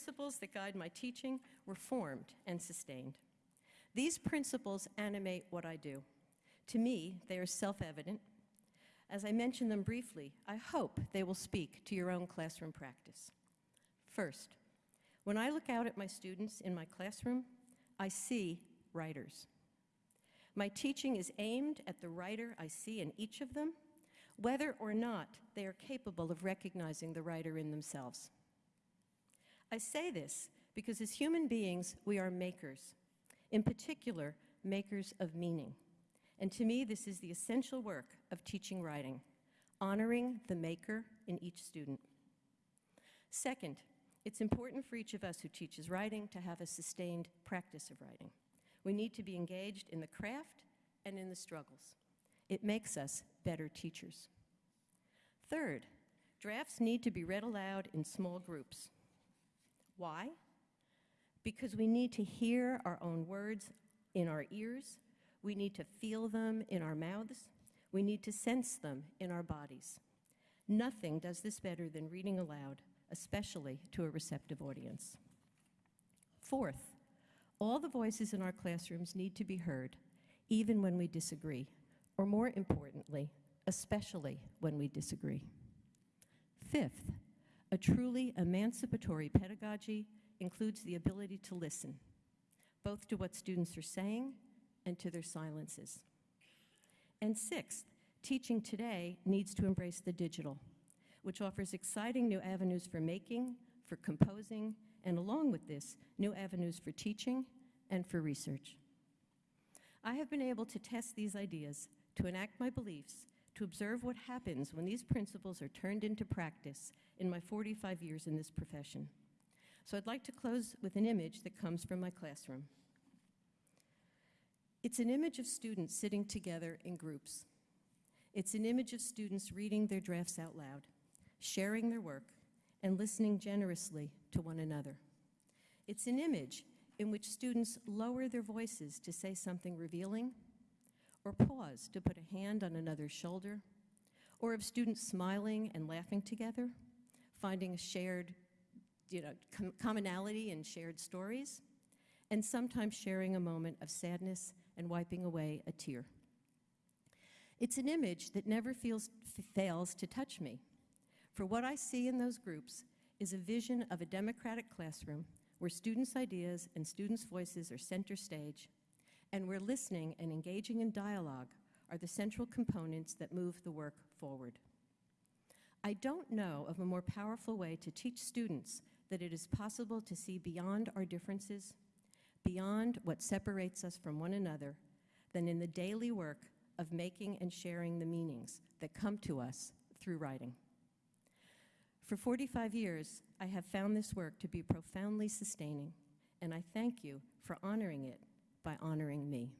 principles that guide my teaching were formed and sustained. These principles animate what I do. To me, they are self-evident. As I mention them briefly, I hope they will speak to your own classroom practice. First, when I look out at my students in my classroom, I see writers. My teaching is aimed at the writer I see in each of them, whether or not they are capable of recognizing the writer in themselves. I say this because as human beings, we are makers, in particular, makers of meaning. And to me, this is the essential work of teaching writing, honoring the maker in each student. Second, it's important for each of us who teaches writing to have a sustained practice of writing. We need to be engaged in the craft and in the struggles. It makes us better teachers. Third, drafts need to be read aloud in small groups. Why? Because we need to hear our own words in our ears, we need to feel them in our mouths, we need to sense them in our bodies. Nothing does this better than reading aloud, especially to a receptive audience. Fourth, all the voices in our classrooms need to be heard, even when we disagree, or more importantly, especially when we disagree. Fifth, a truly emancipatory pedagogy includes the ability to listen, both to what students are saying and to their silences. And sixth, teaching today needs to embrace the digital, which offers exciting new avenues for making, for composing, and along with this, new avenues for teaching and for research. I have been able to test these ideas, to enact my beliefs, to observe what happens when these principles are turned into practice in my 45 years in this profession. So I'd like to close with an image that comes from my classroom. It's an image of students sitting together in groups. It's an image of students reading their drafts out loud, sharing their work, and listening generously to one another. It's an image in which students lower their voices to say something revealing or pause to put a hand on another's shoulder, or of students smiling and laughing together, finding a shared you know, com commonality in shared stories, and sometimes sharing a moment of sadness and wiping away a tear. It's an image that never feels, fails to touch me, for what I see in those groups is a vision of a democratic classroom where students' ideas and students' voices are center stage and where listening and engaging in dialogue are the central components that move the work forward. I don't know of a more powerful way to teach students that it is possible to see beyond our differences, beyond what separates us from one another, than in the daily work of making and sharing the meanings that come to us through writing. For 45 years, I have found this work to be profoundly sustaining, and I thank you for honoring it by honoring me.